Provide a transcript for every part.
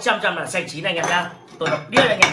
100 trăm là xanh chín anh em nhá. Tôi đọc biết anh em.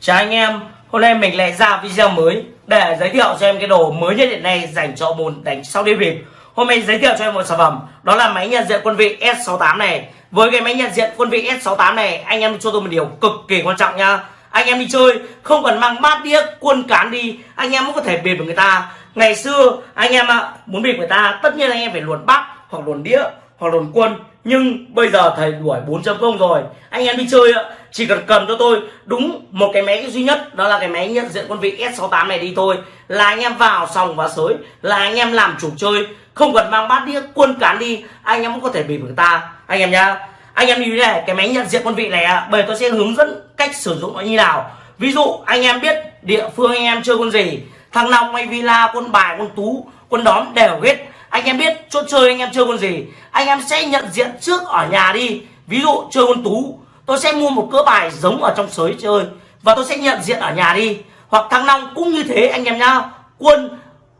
Chào anh em. Hôm nay mình lại ra video mới để giới thiệu cho em cái đồ mới nhất hiện nay dành cho môn đánh sau đi bịp. Hôm nay giới thiệu cho em một sản phẩm, đó là máy nhận diện quân vị S68 này. Với cái máy nhận diện quân vị S68 này, anh em cho tôi một điều cực kỳ quan trọng nha anh em đi chơi, không cần mang bát đĩa, quân cán đi, anh em cũng có thể bịp được người ta. Ngày xưa, anh em ạ, muốn bịp người ta, tất nhiên anh em phải luồn bát hoặc luồn đĩa hoặc luồn quân nhưng bây giờ thầy đuổi 4.0 rồi. Anh em đi chơi ạ. Chỉ cần cầm cho tôi. Đúng một cái máy duy nhất, đó là cái máy nhận diện quân vị S68 này đi thôi. Là anh em vào sòng và sới. Là anh em làm chủ chơi. Không cần mang bát đĩa, quân cán đi. Anh em cũng có thể bị người ta. Anh em nhá. Anh em như thế này, cái máy nhận diện quân vị này bởi tôi sẽ hướng dẫn cách sử dụng nó như nào. Ví dụ, anh em biết địa phương anh em chơi quân gì. Thằng long hay villa, quân bài, quân tú, quân đóm đều hết anh em biết chỗ chơi anh em chơi con gì? Anh em sẽ nhận diện trước ở nhà đi. Ví dụ chơi con tú, tôi sẽ mua một cỡ bài giống ở trong sới chơi và tôi sẽ nhận diện ở nhà đi. Hoặc thăng long cũng như thế anh em nhá. Quân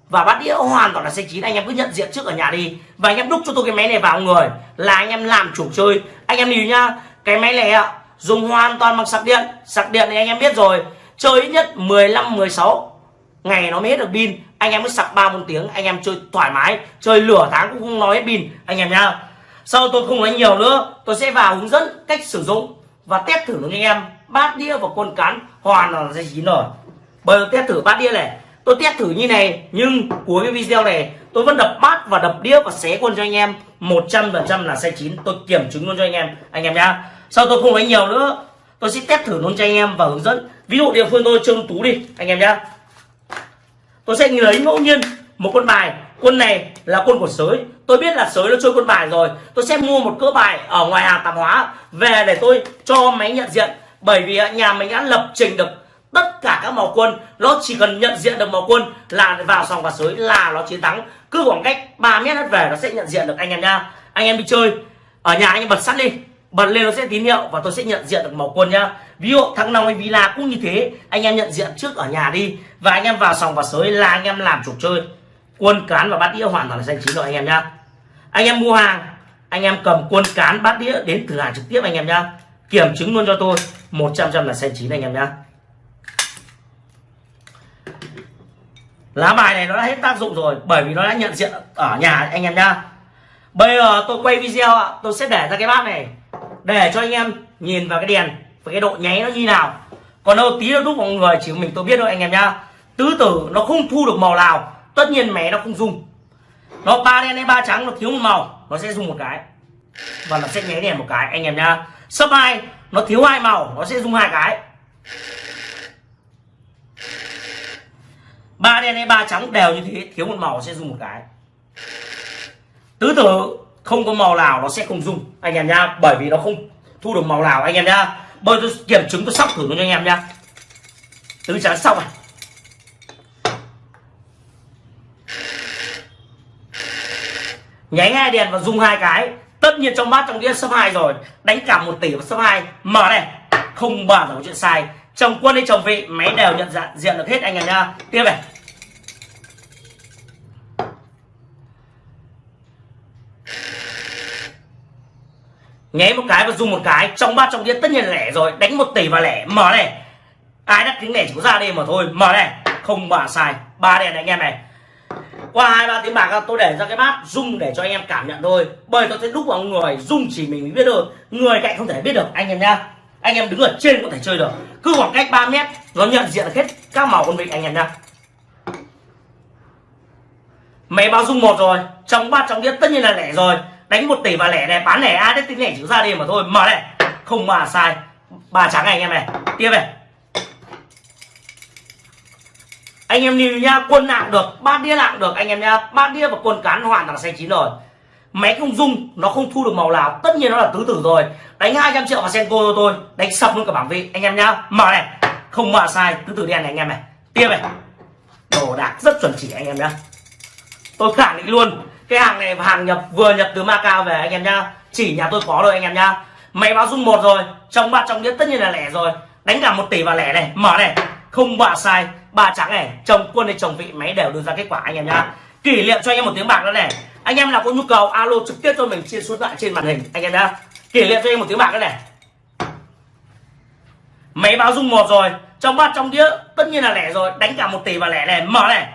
và bát đĩa hoàn toàn là xanh chín, anh em cứ nhận diện trước ở nhà đi. Và anh em đúc cho tôi cái máy này vào người, là anh em làm chủ chơi. Anh em nhìn nhá, cái máy này ạ, dùng hoàn toàn bằng sạc điện. Sạc điện thì anh em biết rồi, chơi ít nhất 15 16 ngày nó mới hết được pin anh em mới sạc ba bốn tiếng, anh em chơi thoải mái, chơi lửa tháng cũng không nói hết pin anh em nhá. Sau tôi không nói nhiều nữa, tôi sẽ vào hướng dẫn cách sử dụng và test thử với anh em. Bát đĩa và quân cán hoàn là dây chín rồi bây giờ test thử bát đĩa này. Tôi test thử như này, nhưng cuối cái video này, tôi vẫn đập bát và đập đĩa và xé quân cho anh em. 100% là sai chín, tôi kiểm chứng luôn cho anh em anh em nhá. Sau tôi không nói nhiều nữa, tôi sẽ test thử luôn cho anh em và hướng dẫn. Ví dụ địa phương tôi trương tú đi, anh em nhá tôi sẽ lấy ngẫu nhiên một con bài. Quân này là quân của sới. Tôi biết là sới nó chơi quân bài rồi. Tôi sẽ mua một cỡ bài ở ngoài hàng tạp hóa về để tôi cho máy nhận diện. Bởi vì nhà mình đã lập trình được tất cả các màu quân. Nó chỉ cần nhận diện được màu quân là vào sòng và sới là nó chiến thắng. Cứ khoảng cách 3 mét về nó sẽ nhận diện được anh em nha. Anh em đi chơi. Ở nhà anh em bật sắt đi bật lên nó sẽ tín hiệu và tôi sẽ nhận diện được màu quân nhá. Ví dụ thắng năm hay villa cũng như thế. Anh em nhận diện trước ở nhà đi. Và anh em vào sòng và sới là anh em làm chủ chơi. Quân cán và bát đĩa hoàn toàn là xanh chín rồi anh em nhá. Anh em mua hàng, anh em cầm quân cán, bát đĩa đến cửa hàng trực tiếp anh em nhá. Kiểm chứng luôn cho tôi. 100 trăm là xanh chín anh em nhá. Lá bài này nó đã hết tác dụng rồi, bởi vì nó đã nhận diện ở nhà anh em nhá. Bây giờ tôi quay video ạ, tôi sẽ để ra cái bát này để cho anh em nhìn vào cái đèn với cái độ nháy nó như nào. Còn đâu tí nữa lúc mọi người chỉ mình tôi biết thôi anh em nhá. Tứ tử nó không thu được màu nào, tất nhiên mẹ nó không dùng. Nó ba đen hay ba trắng, nó thiếu một màu, nó sẽ dùng một cái. Và nó sẽ nháy đèn một cái, anh em nhá. Sấp hai, nó thiếu hai màu, nó sẽ dùng hai cái. Ba đen hay ba trắng đều như thế, thiếu một màu sẽ dùng một cái. Tứ tử không có màu nào nó sẽ không dùng anh em nhá, bởi vì nó không thu được màu nào. Anh em nhá bây tôi kiểm chứng, tôi sóc thử cho anh em nhá. Tứ trắng xong này nháy hai đèn và dùng hai cái. Tất nhiên trong bát trong đĩa số hai rồi. Đánh cả một tỷ và số hai. Mở này. Không bao giờ có chuyện sai. Chồng quân hay chồng vị, máy đều nhận dạng, diện được hết anh em nhá. Tiếp này. Nhé một cái và dùng một cái, trong bát trong đĩa tất nhiên là lẻ rồi. Đánh một tỷ và lẻ. Mở này. Ai đắt tiếng lẻ chỉ có ra đây mà thôi. Mở này. Không bà sai. Ba đèn này, anh em này. Qua hai, ba tiếng bạc tôi để ra cái bát rung để cho anh em cảm nhận thôi. Bởi tôi sẽ đúc vào người rung chỉ mình mới biết được. Người cạnh không thể biết được. Anh em nhá. Anh em đứng ở trên có thể chơi được. Cứ khoảng cách 3 mét, nó nhận diện hết các màu con vịt anh em nhá. Máy báo rung một rồi. Trong bát trong đĩa tất nhiên là lẻ rồi đánh một tỷ và lẻ này, bán lẻ ai đấy tính lẻ chữ ra đi mà thôi. Mở này. Không mà sai. Ba trắng này anh em này. Tiếp này. Anh em nhìn nha, quân nặng được, ba đĩa nặng được. Anh em nha, ba đĩa và quân cán hoàn toàn xanh chín rồi. Máy không dung nó không thu được màu nào. Tất nhiên nó là tứ tử rồi. Đánh 200 triệu vào senko cho tôi. Đánh sập luôn cả bảng vị. Anh em nhá mở này. Không mà sai, tứ tử đen này anh em này. Tiếp này. Đồ đạc rất chuẩn chỉ anh em nhá. Tôi khẳng định luôn cái hàng này hàng nhập, vừa nhập từ Macau về anh em nhá. Chỉ nhà tôi có rồi anh em nhá. Máy báo dung một rồi, trong bát trong đĩa tất nhiên là lẻ rồi. Đánh cả một tỷ và lẻ này, mở này. Không bạ sai, ba trắng này, chồng quân hay chồng vị, máy đều đưa ra kết quả anh em nhá. Kỷ niệm cho anh em một tiếng bạc nữa này. Anh em nào có nhu cầu, alo trực tiếp cho mình trên số điện thoại trên màn hình, anh em nhá. Kỷ niệm cho em một tiếng bạc nữa này. Máy báo dung một rồi, trong bát trong đĩa tất nhiên là lẻ rồi. Đánh cả một tỷ và lẻ này, mở này.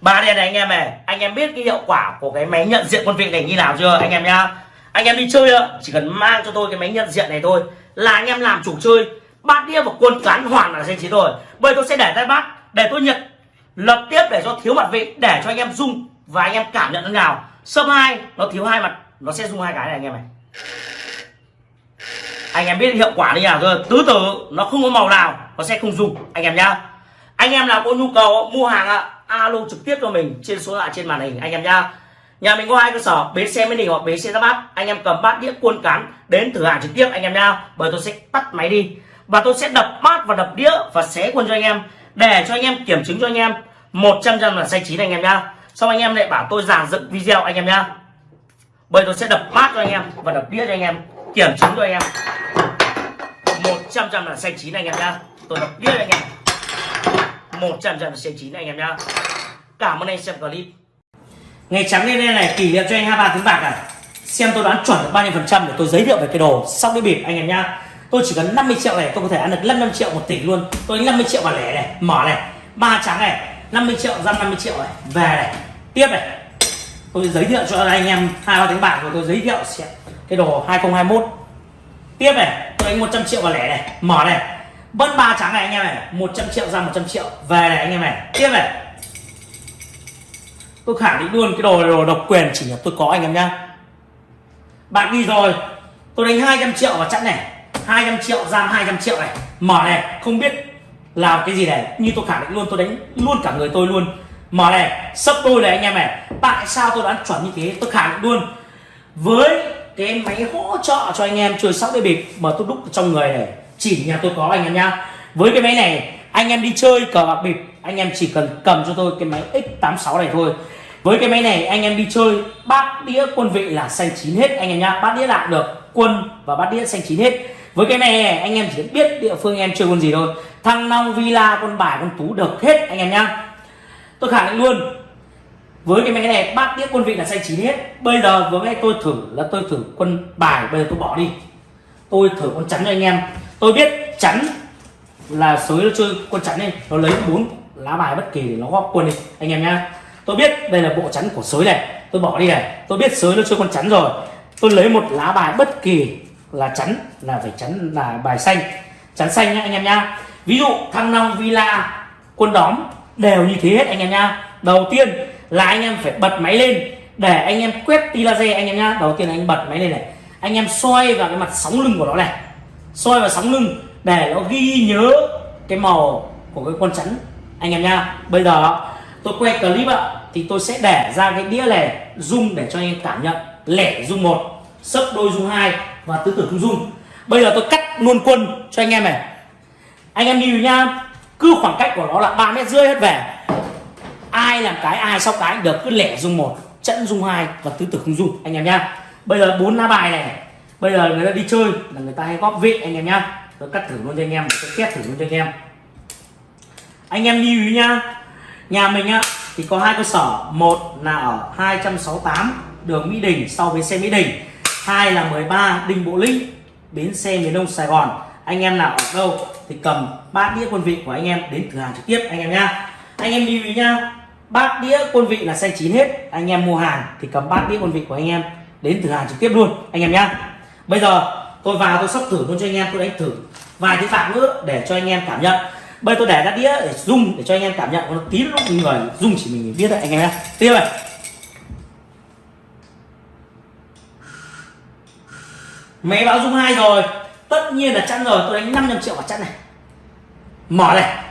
Ba đèn này anh em này anh em biết cái hiệu quả của cái máy nhận diện quân vị này như nào chưa, anh em nhá? Anh em đi chơi ạ, chỉ cần mang cho tôi cái máy nhận diện này thôi, là anh em làm chủ chơi, bát đĩa và quân cán hoàn là danh trí rồi. Bây tôi sẽ để tay bát để tôi nhận, lập tiếp để cho thiếu mặt vị, để cho anh em dung và anh em cảm nhận thế nào. Sấp hai, nó thiếu hai mặt, nó sẽ dung hai cái này anh em này. Anh em biết hiệu quả như nào chưa? Tứ tử, nó không có màu nào, nó sẽ không dùng anh em nhá anh em nào có nhu cầu, mua hàng ạ, alo trực tiếp cho mình trên số lạ trên màn hình, anh em nhá. Nhà mình có hai cơ sở, bến xe mới đình hoặc bến xe ra bát. Anh em cầm bát đĩa cuôn cán đến thử hàng trực tiếp, anh em nhá. Bởi tôi sẽ tắt máy đi. Và tôi sẽ đập bát và đập đĩa và xé quân cho anh em. Để cho anh em kiểm chứng cho anh em. 100 trăm là xanh chín anh em nhá. Xong anh em lại bảo tôi giàn dựng video anh em nhá. Bởi tôi sẽ đập bát cho anh em và đập đĩa cho anh em. Kiểm chứng cho anh em. 100 trăm là xanh chín anh em nhá. Tôi đập đĩa cho anh em. 100 trăm là xanh chín anh em nhá. Cảm ơn anh xem clip. Ngày trắng lên đây này, kỷ niệm cho anh 23 tiếng bạc này xem tôi đoán chuẩn được bao nhiêu phần trăm để tôi giới thiệu về cái đồ sau cái bịp, anh em nhá. Tôi chỉ cần 50 triệu này, tôi có thể ăn được 55 triệu một tỷ luôn. Tôi 50 triệu vào lẻ này, mở này. Ba trắng này 50 triệu ra 50 triệu này. Về này. Tiếp này. Tôi giới thiệu cho anh em hai ba tiếng bạc của tôi giới thiệu cái đồ 2021 tiếp này, tôi đánh 100 triệu vào lẻ này, mở này bất ba trắng này anh em này 100 triệu ra 100 triệu. Về này anh em này, tiếp này. Tôi khẳng định luôn, cái đồ này đồ độc quyền, chỉ là tôi có anh em nhá. Bạn đi rồi. Tôi đánh 200 triệu vào chẵn này. 200 triệu ra 200 triệu này. Mở này, không biết làm cái gì này. Như tôi khẳng định luôn, tôi đánh luôn cả người tôi luôn. Mở này, sấp đôi này anh em này. Tại sao tôi đoán chuẩn như thế? Tôi khẳng định luôn. Với cái máy hỗ trợ cho anh em chơi sóc đĩa bịp mà tôi đúc trong người này chỉ nhà tôi có anh em nhá. Với cái máy này, anh em đi chơi cờ bạc bịp, anh em chỉ cần cầm cho tôi cái máy x86 này thôi. Với cái máy này, anh em đi chơi, bát đĩa quân vị là xanh chín hết, anh em nhá. Bát đĩa lại được, quân và bát đĩa xanh chín hết. Với cái này, anh em chỉ biết địa phương em chơi con gì thôi. Thăng long, villa, con bài, con tú được hết, anh em nhá. Tôi khẳng định luôn, với cái máy này, bát đĩa quân vị là xanh chín hết. Bây giờ vừa ngay tôi thử, là tôi thử quân bài, bây giờ tôi bỏ đi tôi thử con chắn cho anh em. Tôi biết chắn là sới nó chơi con chắn này, nó lấy bốn lá bài bất kỳ để nó góp quân đi, anh em nhá. Tôi biết đây là bộ chắn của sới này, tôi bỏ đi này. Tôi biết sới nó chơi con chắn rồi. Tôi lấy một lá bài bất kỳ là chắn, là phải chắn, là bài xanh. Chắn xanh nhá, anh em nhá. Ví dụ thăng long villa quân đóm đều như thế hết, anh em nhá. Đầu tiên là anh em phải bật máy lên để anh em quét tia laser, anh em nhá. Đầu tiên là anh bật máy lên này anh em xoay vào cái mặt sóng lưng của nó này. Xoay vào sóng lưng để nó ghi nhớ cái màu của cái con chắn. Anh em nha. bây giờ tôi quay clip ạ thì tôi sẽ để ra cái đĩa này dung để cho anh em cảm nhận. Lẻ dung một sấp đôi dung hai và tứ tử không dung. bây giờ tôi cắt luôn quân cho anh em này. Anh em đi nhá cứ khoảng cách của nó là ba mét rưỡi hết về. Ai làm cái ai sau cái được cứ lẻ dung một trận dung hai và tứ tử không dung, anh em nhá bây giờ bốn lá bài này. Bây giờ người ta đi chơi là người ta hay góp vị anh em nhá. Tôi cắt thử luôn cho anh em, tôi test thử luôn cho anh em. Anh em lưu ý nhá. Nhà mình á, thì có hai cơ sở. Một là ở 268 đường Mỹ Đình sau bến xe Mỹ Đình. Hai là 13 Đinh Bộ Lĩnh, bến xe miền Đông Sài Gòn. Anh em nào ở đâu thì cầm bát đĩa quân vị của anh em đến cửa hàng trực tiếp, anh em nhá. Anh em lưu ý nhá. Bát đĩa quân vị là xanh chín hết. Anh em mua hàng thì cầm bát đĩa quân vị của anh em đến từ hàng trực tiếp luôn, anh em nhá. Bây giờ tôi vào tôi sắp thử luôn cho anh em, tôi đánh thử vài cái phạm nữa để cho anh em cảm nhận. Bây tôi để ra đĩa để rung để cho anh em cảm nhận nó tí lúc người rung chỉ mình biết đấy anh em nhá. Tiếp này. Máy báo rung hai rồi. Tất nhiên là chắn rồi, tôi đánh 500 triệu vào chắn này. Mở này.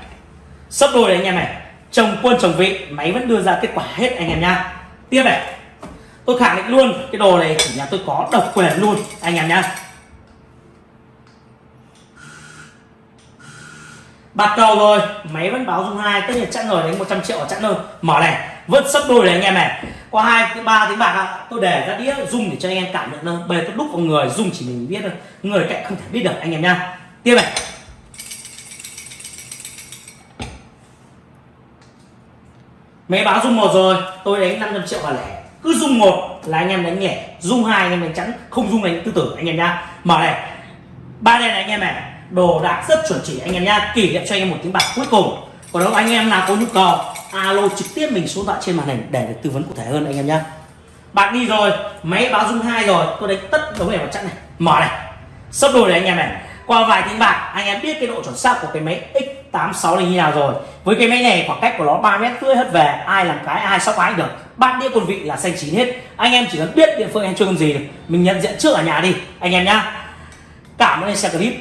Sấp đôi này anh em này. Chồng quân chồng vị, máy vẫn đưa ra kết quả hết anh em nha tiếp này tôi khẳng định luôn, cái đồ này chỉ nhà tôi có, độc quyền luôn. Anh em nhá. Bạc cầu rồi. Máy vẫn báo dung hai, tất nhiên chặn rồi đánh 100 triệu ở chặn rồi mở này vẫn sấp đôi này anh em này. Qua hai, thứ ba tiếng bạc ạ. Tôi để ra đĩa dung để cho anh em cảm nhận hơn bây giờ tôi đúc vào người dung chỉ mình biết thôi. Người cạnh không thể biết được, anh em nha tiếp này. Máy báo dung một rồi. Tôi đánh 500 triệu vào lẻ cứ dung một là anh em đánh nhẹ dung hai anh em đánh chắn không dung đánh tư tử anh em nhá mở này ba đen này anh em này đồ đạc rất chuẩn chỉ anh em nhá kỷ niệm cho anh em một tiếng bạc cuối cùng còn nếu anh em nào có nhu cầu alo trực tiếp mình số điện thoại trên màn hình để được tư vấn cụ thể hơn anh em nhá bạn đi rồi máy báo dung hai rồi tôi đánh tất đống này vào chặn này mở này sắp đôi này anh em này qua vài tiếng bạc anh em biết cái độ chuẩn xác của cái máy X86 này như nào rồi với cái máy này khoảng cách của nó 3 mét rưỡi hết về ai làm cái ai sóc ái được bát đĩa quân vị là xanh chín hết. Anh em chỉ cần biết địa phương anh chơi con gì mình nhận diện trước ở nhà đi, anh em nhá. Cảm ơn anh xem clip.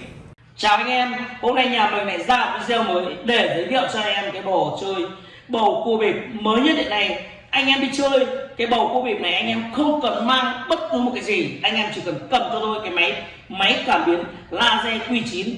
Chào anh em, hôm nay nhà mình lại ra video mới để giới thiệu cho anh em cái bầu chơi bầu cua bịp mới nhất hiện nay. Anh em đi chơi cái bầu cua bịp này, anh em không cần mang bất cứ một cái gì. Anh em chỉ cần cầm cho tôi cái máy máy cảm biến laser Q9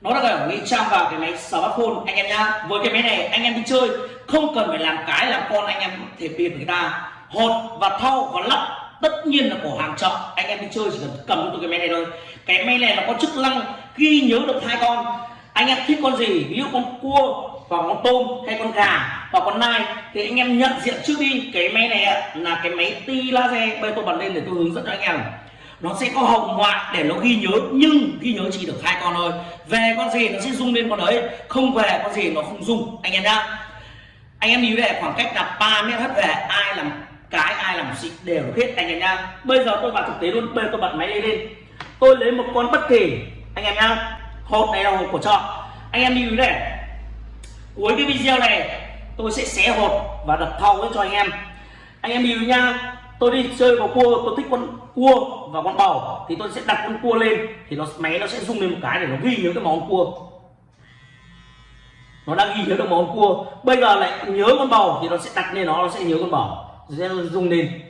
nó đã ở bên trong vào cái máy smartphone, anh em nhá. Với cái máy này, anh em đi chơi không cần phải làm cái làm con anh em có thể tìm người ta hột và thau và lắp tất nhiên là của hàng chợ. Anh em đi chơi chỉ cần cầm cho tôi cái máy này thôi. Cái máy này nó có chức năng ghi nhớ được hai con. Anh em thích con gì? Ví dụ con cua hoặc con tôm hay con gà hoặc con nai thì anh em nhận diện trước đi. Cái máy này là cái máy ti laser bây tôi bật lên để tôi hướng dẫn cho anh em. Nó sẽ có hồng ngoại để nó ghi nhớ, nhưng ghi nhớ chỉ được hai con thôi. Về con gì nó sẽ rung lên con đấy. Không về con gì nó không rung. Anh em nhá anh em lưu về khoảng cách là 3 mét hết về ai làm cái, ai làm gì đều hết, anh em nha bây giờ tôi vào thực tế luôn, bây giờ tôi bật máy lên. Tôi lấy một con bất kỳ, anh em nha hộp này là hộp của chợ. Anh em lưu ý này. Cuối cái video này, tôi sẽ xé hộp và đập thau cho anh em. Anh em lưu nha tôi đi chơi vào cua, tôi thích con cua và con bầu. Thì tôi sẽ đặt con cua lên, thì nó, máy nó sẽ rung lên một cái để nó ghi nhớ cái món cua nó đang ghi nhớ được món cua. Bây giờ lại nhớ con bầu thì nó sẽ đặt lên nó nó sẽ nhớ con bầu. Sẽ rung lên.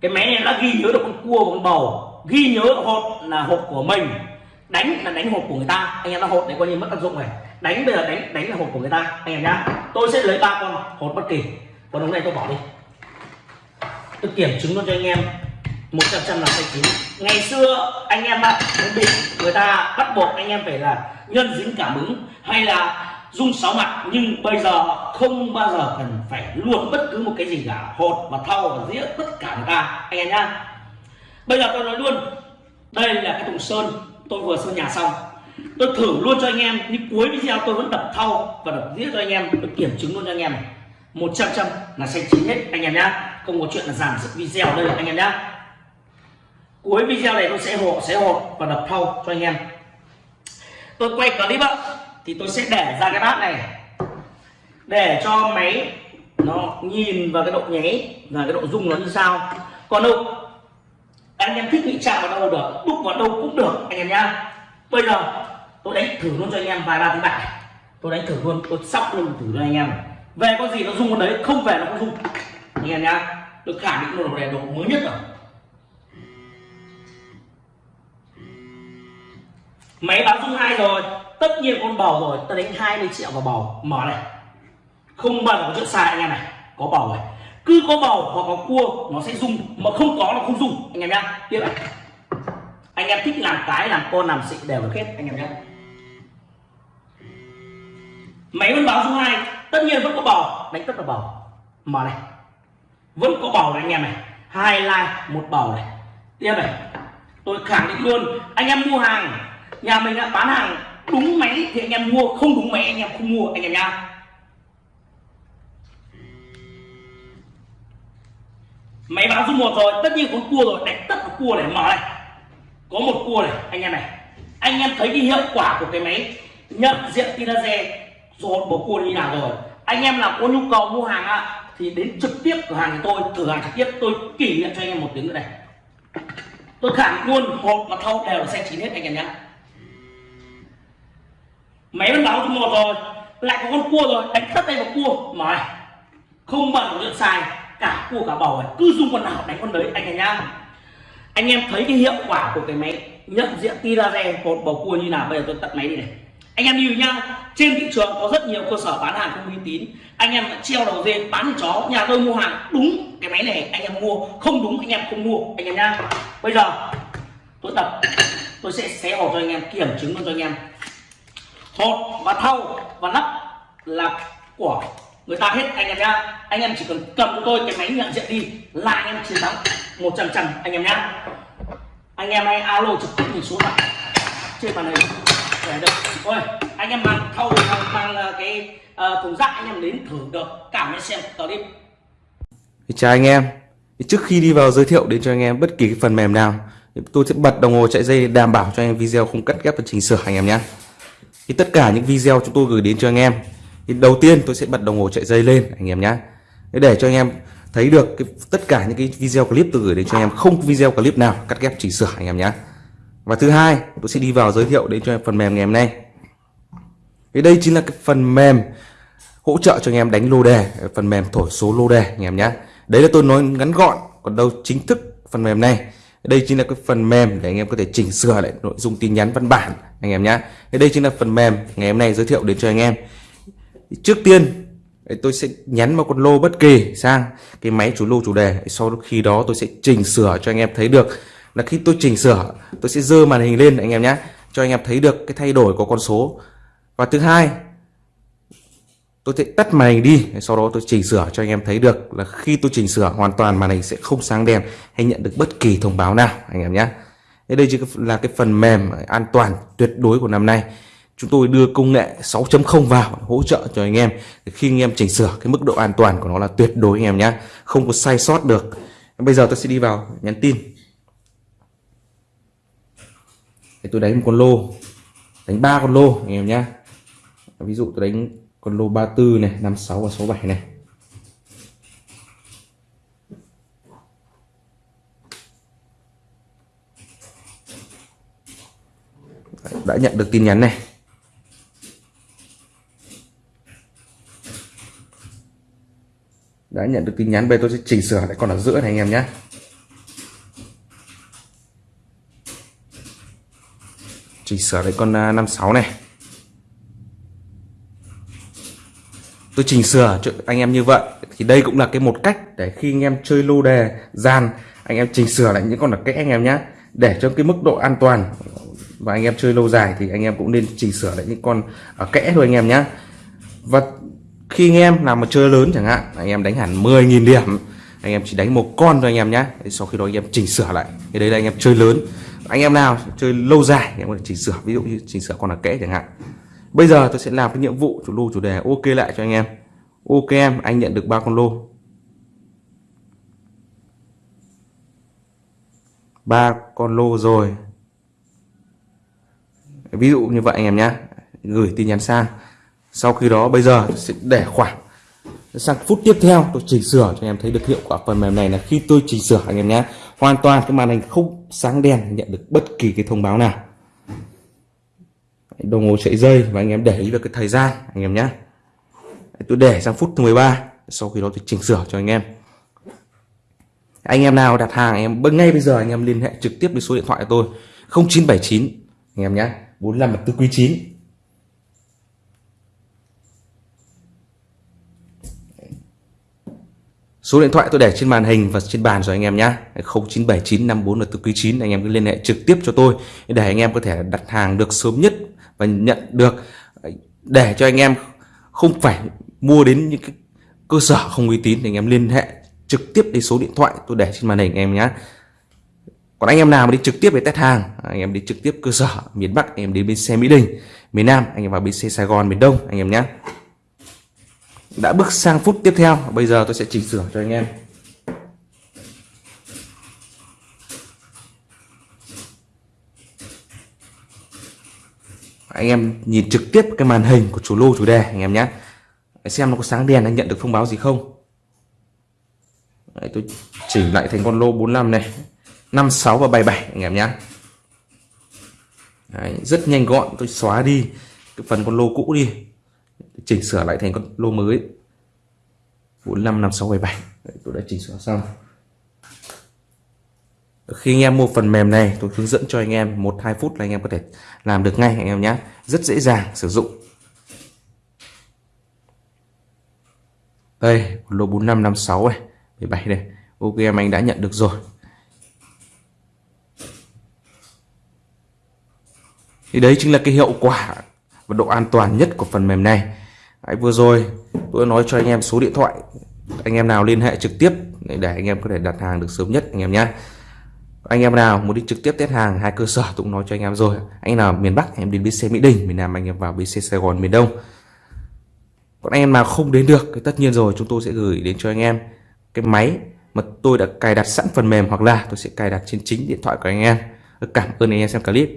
Cái máy này đã ghi nhớ được con cua và con bầu. Ghi nhớ hột là hộp của mình. Đánh là đánh hộp của người ta. Anh em nó hộp để coi như mất tác dụng này đánh bây giờ đánh đánh là hộp của người ta. Anh em nhá. Tôi sẽ lấy ba con hộp bất kỳ. Còn hôm nay tôi bỏ đi. Tôi kiểm chứng luôn cho anh em một trăm trăm là sai chín. Ngày xưa, anh em ạ bị người ta bắt buộc anh em phải là nhân dính cảm ứng hay là dung sáu mặt. Nhưng bây giờ không bao giờ cần phải luôn bất cứ một cái gì cả, hột và thau và dĩa, tất cả người ta. Anh em nhá. Bây giờ tôi nói luôn, đây là cái thùng sơn. Tôi vừa sơn nhà xong. Tôi thử luôn cho anh em, nhưng cuối video tôi vẫn đập thau và đập dĩa cho anh em. Tôi kiểm chứng luôn cho anh em một trăm trăm là xanh chín hết, anh em nhá. Không có chuyện là giảm sức video đây, anh em nhá cuối video này tôi sẽ hộ, sẽ hộp và đập thâu cho anh em. Tôi quay clip ạ, thì tôi sẽ để ra cái bát này. Để cho máy nó nhìn vào cái độ nháy và cái độ rung nó như sao còn đâu, anh em thích bị chạm vào đâu được, đúc vào đâu cũng được, anh em nhá. Bây giờ, tôi đánh thử luôn cho anh em vài ba tiếng bạc tôi đánh thử luôn, tôi sóc luôn thử cho anh em. Về con gì nó rung con đấy, không về nó không rung. Anh em nhá, tôi khẳng định luôn là đồ mới nhất rồi. Máy bắn rung hai rồi, tất nhiên con bầu rồi, ta đánh 20 triệu vào bầu. Mở này. Không bao giờ có chuyện sai anh em này. Có bầu này cứ có bầu hoặc có cua, nó sẽ rung mà không có nó không rung anh em nhá. Tiếp này. Anh em thích làm cái, làm con, làm xịn đều được hết, anh em nhá. Máy vẫn báo số hai, tất nhiên vẫn có bầu. Đánh tất là bầu. Mở này. Vẫn có bầu này anh em này. Hai like, một bầu này. Tiếp này. Tôi khẳng định luôn, anh em mua hàng nhà mình đã bán hàng đúng máy thì anh em mua, không đúng máy anh em không mua, anh em nhá. Máy báo số một rồi, tất nhiên có cua rồi, đánh tất cả cua này, mở này. Có một cua này, anh em này. Anh em thấy cái hiệu quả của cái máy nhận diện tia laser rồi bầu cua như nào rồi. Anh em nào có nhu cầu mua hàng ạ, thì đến trực tiếp cửa hàng của tôi, thử hàng trực tiếp, tôi kỷ niệm cho anh em một tiếng nữa này. Tôi khẳng luôn, hộp và thau đều là xe chín hết, anh em nhé máy vẫn báo số một rồi, lại có con cua rồi, đánh tất tay vào cua. Mà không bận được xài cả cua cả bầu này cứ dùng con nào đánh con đấy, anh em nhá. Anh em thấy cái hiệu quả của cái máy nhận diện tia laser một bầu cua như nào, bây giờ tôi tắt máy đi này. Anh em lưu nhá, trên thị trường có rất nhiều cơ sở bán hàng không uy tín. Anh em treo đầu dê bán chó, nhà tôi mua hàng đúng cái máy này, anh em mua. Không đúng, anh em không mua, anh em nhá. Bây giờ, tôi tập, tôi sẽ xé hộp cho anh em, kiểm chứng luôn cho anh em hột và thau và nắp là của người ta hết anh em nhá. Anh em chỉ cần cầm tôi cái máy nhận diện đi là anh em chiến thắng một trăm trăm anh em nhá. Anh em hãy alo trực tiếp mình xuống lại trên màn hình. Để được. Ôi anh em mang thâu mang, mang ờ, cái uh, thùng rác anh em đến thử được cảm nhận xem. Clip chào anh em. Trước khi đi vào giới thiệu đến cho anh em bất kỳ cái phần mềm nào tôi sẽ bật đồng hồ chạy dây đảm bảo cho anh em video không cắt ghép và chỉnh sửa anh em nhé thì tất cả những video chúng tôi gửi đến cho anh em thì đầu tiên tôi sẽ bật đồng hồ chạy dây lên anh em nhé để cho anh em thấy được cái, tất cả những cái video clip tôi gửi đến cho anh em không video clip nào cắt ghép chỉnh sửa anh em nhé và thứ hai tôi sẽ đi vào giới thiệu đến cho em phần mềm ngày hôm nay. Thì đây chính là cái phần mềm hỗ trợ cho anh em đánh lô đề phần mềm thổi số lô đề anh em nhé đấy là tôi nói ngắn gọn còn đâu chính thức phần mềm này đây chính là cái phần mềm để anh em có thể chỉnh sửa lại nội dung tin nhắn văn bản, anh em nhé đây chính là phần mềm ngày hôm nay giới thiệu đến cho anh em. Trước tiên tôi sẽ nhắn một con lô bất kỳ sang cái máy chủ lô chủ đề. Sau khi đó tôi sẽ chỉnh sửa cho anh em thấy được. Là khi tôi chỉnh sửa, tôi sẽ dơ màn hình lên anh em nhé cho anh em thấy được cái thay đổi của con số. Và thứ hai tôi sẽ tắt màn hình đi, sau đó tôi chỉnh sửa cho anh em thấy được là khi tôi chỉnh sửa hoàn toàn màn hình sẽ không sáng đèn hay nhận được bất kỳ thông báo nào, anh em nhé. Đây chỉ là cái phần mềm an toàn tuyệt đối của năm nay. Chúng tôi đưa công nghệ 6.0 vào hỗ trợ cho anh em. Khi anh em chỉnh sửa, cái mức độ an toàn của nó là tuyệt đối, anh em nhé. Không có sai sót được. Bây giờ tôi sẽ đi vào nhắn tin. Để tôi đánh một con lô, đánh ba con lô, anh em nhé. Ví dụ tôi đánh con lô 34 này 56 và 67 này. Đã nhận được tin nhắn này. Đã nhận được tin nhắn bây tôi sẽ chỉnh sửa lại còn ở giữa này anh em nhé. Chỉnh sửa lại con à, 56 này. Tôi chỉnh sửa cho anh em như vậy thì đây cũng là cái một cách để khi anh em chơi lô đề gian anh em chỉnh sửa lại những con là kẽ anh em nhé để cho cái mức độ an toàn và anh em chơi lâu dài thì anh em cũng nên chỉnh sửa lại những con ở kẽ thôi anh em nhé và khi anh em làm một chơi lớn chẳng hạn anh em đánh hẳn 10.000 điểm anh em chỉ đánh một con thôi anh em nhé sau khi đó anh em chỉnh sửa lại thì đấy là anh em chơi lớn anh em nào chơi lâu dài anh em có thể chỉnh sửa ví dụ như chỉnh sửa con là kẽ chẳng hạn bây giờ tôi sẽ làm cái nhiệm vụ chủ lô chủ đề. Ok lại cho anh em. Ok em, anh nhận được ba con lô. Ba con lô rồi. Ví dụ như vậy anh em nhé gửi tin nhắn sang. Sau khi đó, bây giờ sẽ để khoảng sang phút tiếp theo tôi chỉnh sửa cho anh em thấy được hiệu quả phần mềm này là khi tôi chỉnh sửa anh em nhé hoàn toàn cái màn hình không sáng đen nhận được bất kỳ cái thông báo nào đồng hồ chạy dây và anh em để ý được cái thời gian, anh em nhé tôi để sang phút thứ 13 sau khi đó tôi chỉnh sửa cho anh em. Anh em nào đặt hàng em ngay bây giờ, anh em liên hệ trực tiếp với số điện thoại của tôi 0979 anh em nhé 45 tư quý 9 Số điện thoại tôi để trên màn hình và trên bàn rồi anh em nhé 0979 54 là tư quý 9 anh em cứ liên hệ trực tiếp cho tôi để anh em có thể đặt hàng được sớm nhất và nhận được để cho anh em không phải mua đến những cái cơ sở không uy tín thì anh em liên hệ trực tiếp đến số điện thoại tôi để trên màn hình anh em nhé còn anh em nào mà đi trực tiếp về test hàng, anh em đi trực tiếp cơ sở miền Bắc anh em đến bên xe Mỹ Đình, miền Nam, anh em vào bên xe Sài Gòn, miền Đông, anh em nhé đã bước sang phút tiếp theo, bây giờ tôi sẽ chỉnh sửa cho anh em. Anh em nhìn trực tiếp cái màn hình của chủ lô chủ đề anh em nhé. Xem nó có sáng đèn anh nhận được thông báo gì không. Đấy, tôi chỉnh lại thành con lô 45 này. 56 và 77 anh em nhé. Đấy, rất nhanh gọn tôi xóa đi cái phần con lô cũ đi. Chỉnh sửa lại thành con lô mới. 45 56 77 Đấy, tôi đã chỉnh sửa xong khi anh em mua phần mềm này tôi hướng dẫn cho anh em một hai phút là anh em có thể làm được ngay anh em nhé. Rất dễ dàng sử dụng. Đây lô 4556 này 17 đây. Ok em anh đã nhận được rồi. Thì đấy chính là cái hiệu quả và độ an toàn nhất của phần mềm này. Đấy, vừa rồi tôi nói cho anh em số điện thoại. Anh em nào liên hệ trực tiếp để anh em có thể đặt hàng được sớm nhất anh em nhé anh em nào muốn đi trực tiếp test hàng hai cơ sở tôi cũng nói cho anh em rồi. Anh nào miền Bắc, em đến bến xe Mỹ Đình, miền Nam anh em vào bến xe Sài Gòn, miền Đông. Còn anh em nào không đến được thì tất nhiên rồi, chúng tôi sẽ gửi đến cho anh em cái máy mà tôi đã cài đặt sẵn phần mềm, hoặc là tôi sẽ cài đặt trên chính điện thoại của anh em. Cảm ơn anh em xem clip.